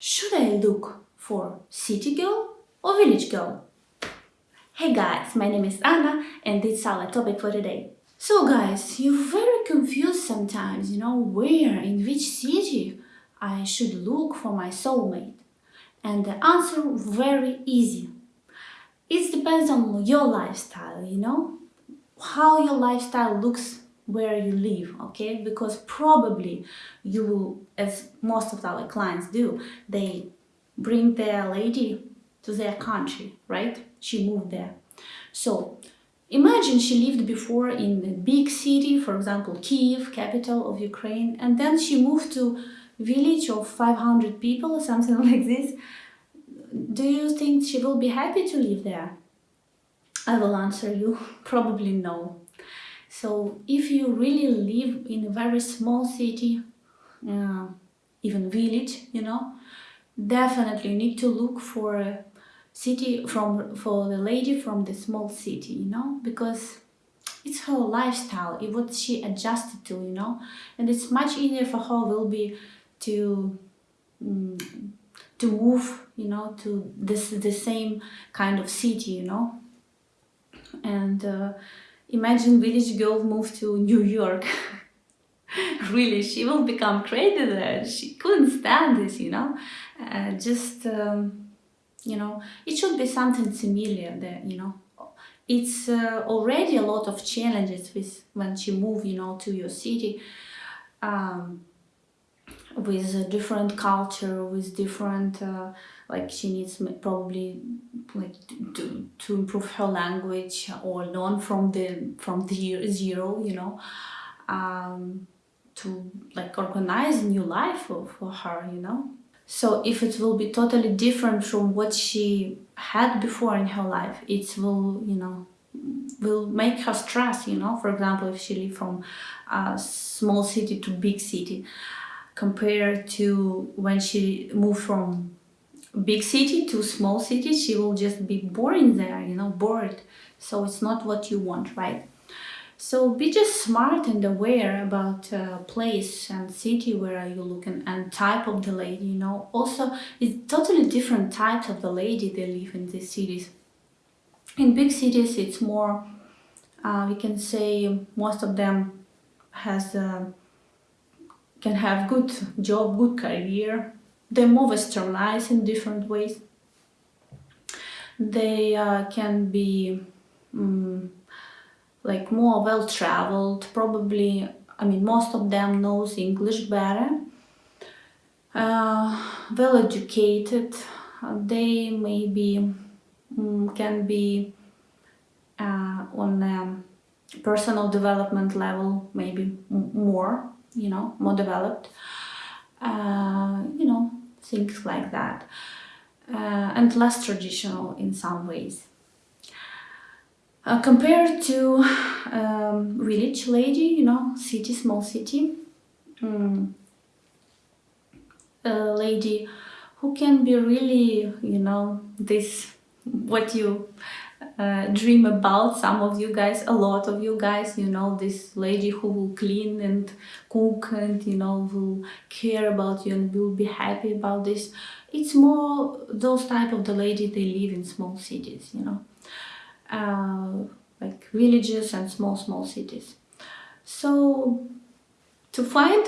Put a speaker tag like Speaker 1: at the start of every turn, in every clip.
Speaker 1: Should I look for city girl or village girl? Hey guys, my name is Anna and this is our topic for today. So guys, you're very confused sometimes, you know, where, in which city I should look for my soulmate. And the answer very easy. It depends on your lifestyle, you know, how your lifestyle looks where you live okay? Because probably you as most of our clients do they bring their lady to their country right? She moved there. So imagine she lived before in a big city for example kiev capital of ukraine and then she moved to village of 500 people or something like this. Do you think she will be happy to live there? I will answer you probably no so if you really live in a very small city, uh, even village, you know, definitely you need to look for a city from for the lady from the small city, you know, because it's her lifestyle, it what she adjusted to, you know, and it's much easier for her will be to um, to move, you know, to this the same kind of city, you know, and. Uh, Imagine village girl moved to New York. really, she will become crazy there. She couldn't stand this, you know. Uh, just, um, you know, it should be something similar there, you know. It's uh, already a lot of challenges with when she move, you know, to your city. Um, with a different culture, with different, uh, like she needs probably like to, to improve her language or learn from the from the zero, you know, um, to like organize a new life for, for her, you know. So if it will be totally different from what she had before in her life, it will, you know, will make her stress, you know. For example, if she live from a small city to big city, compared to when she moved from big city to small city she will just be boring there you know bored. So it's not what you want right? So be just smart and aware about uh, place and city where are you looking and type of the lady you know. Also it's totally different types of the lady they live in these cities. In big cities it's more uh, we can say most of them has uh, can have good job, good career. They're more westernized in different ways. They uh, can be um, like more well-traveled, probably, I mean, most of them knows English better, uh, well-educated, they maybe um, can be uh, on a personal development level, maybe more you know, more developed, uh, you know, things like that, uh, and less traditional in some ways. Uh, compared to um, village lady, you know, city, small city, um, a lady who can be really, you know, this, what you uh, dream about some of you guys a lot of you guys you know this lady who will clean and cook and you know will care about you and will be happy about this. It's more those type of the lady they live in small cities you know. Uh, like villages and small small cities. So to find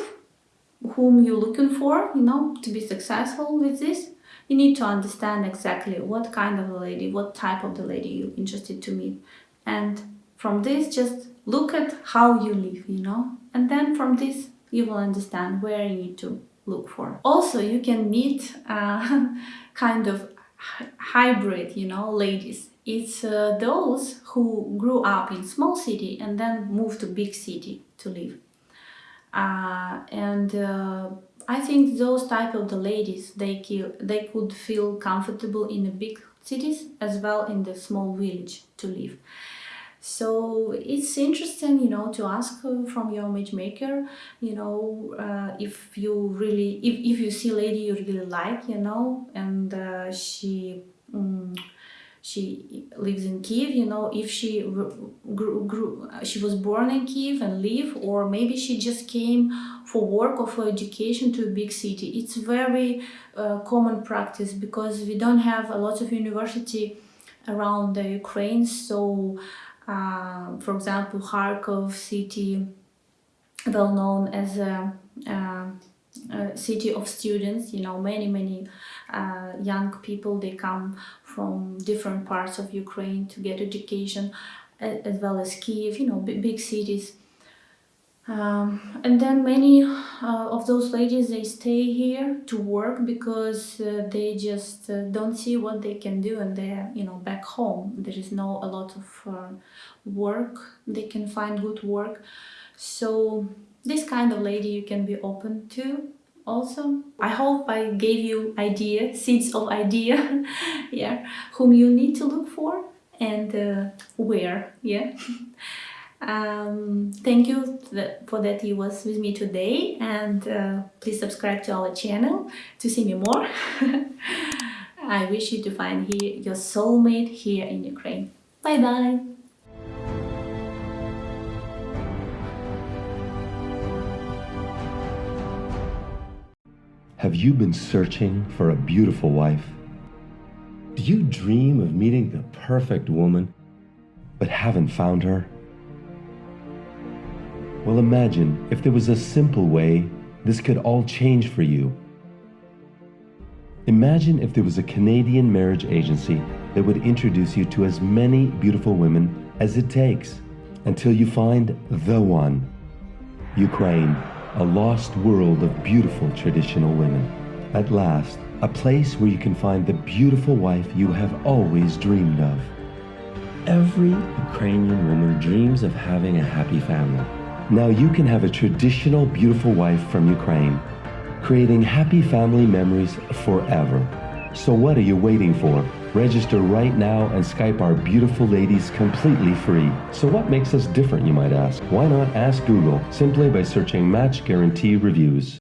Speaker 1: whom you're looking for you know to be successful with this you need to understand exactly what kind of a lady, what type of the lady you're interested to meet. And from this, just look at how you live, you know, and then from this, you will understand where you need to look for. Also, you can meet uh, kind of hybrid, you know, ladies. It's uh, those who grew up in small city and then moved to big city to live. Uh, and uh, I think those type of the ladies, they, they could feel comfortable in the big cities as well in the small village to live. So it's interesting, you know, to ask from your matchmaker, you know, uh, if you really, if, if you see a lady you really like, you know, and uh, she, um, she lives in Kiev. You know, if she grew, grew, she was born in Kiev and live, or maybe she just came for work or for education to a big city. It's very uh, common practice because we don't have a lot of university around the Ukraine. So, uh, for example, Kharkov city, well known as a, uh, a city of students. You know, many many uh, young people they come from different parts of Ukraine to get education, as well as Kiev. You know, big, cities. Um, and then many uh, of those ladies they stay here to work because uh, they just uh, don't see what they can do and they're you know back home there is no a lot of uh, work they can find good work so this kind of lady you can be open to also i hope i gave you idea seeds of idea yeah whom you need to look for and uh, where yeah. Um, thank you for that you was with me today and uh, please subscribe to our channel to see me more. I wish you to find here your soulmate here in ukraine. Bye bye
Speaker 2: Have you been searching for a beautiful wife? Do you dream of meeting the perfect woman, but haven't found her? Well, imagine if there was a simple way this could all change for you. Imagine if there was a Canadian marriage agency that would introduce you to as many beautiful women as it takes until you find the one. Ukraine, a lost world of beautiful traditional women. At last, a place where you can find the beautiful wife you have always dreamed of. Every Ukrainian woman dreams of having a happy family. Now you can have a traditional beautiful wife from Ukraine, creating happy family memories forever. So what are you waiting for? Register right now and Skype our beautiful ladies completely free. So what makes us different, you might ask? Why not ask Google simply by searching Match Guarantee Reviews?